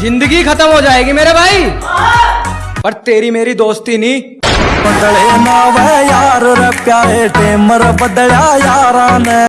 ज़िंदगी खत्म हो जाएगी मेरे भाई। पर तेरी मेरी दोस्ती नहीं। बदले ना यार रे प्यारे, टेमर बदला यारा ने